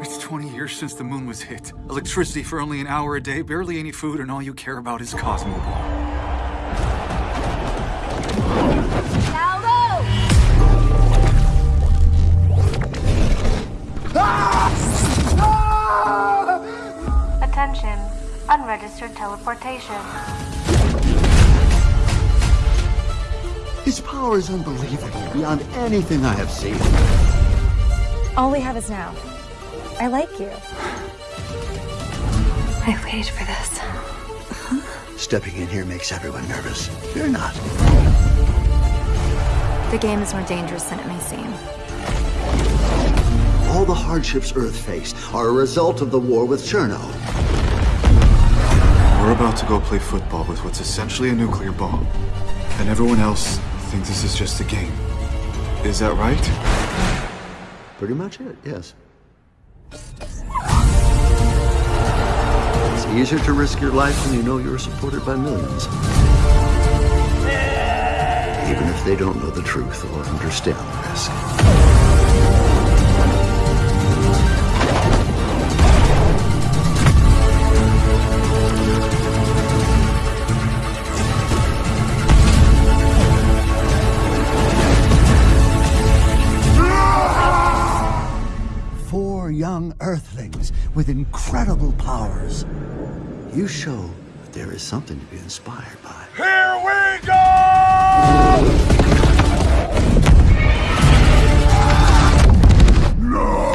It's 20 years since the moon was hit. Electricity for only an hour a day, barely any food, and all you care about is Cosmo Ball. Attention, unregistered teleportation. His power is unbelievable, beyond anything I have seen. All we have is now. I like you. I waited for this. Stepping in here makes everyone nervous. Fear not. The game is more dangerous than it may seem. All the hardships Earth faced are a result of the war with Cherno. We're about to go play football with what's essentially a nuclear bomb. And everyone else thinks this is just a game. Is that right? Pretty much it, yes. It's easier to risk your life when you know you're supported by millions. Even if they don't know the truth or understand the risk. young Earthlings with incredible powers. You show that there is something to be inspired by. Here we go! No!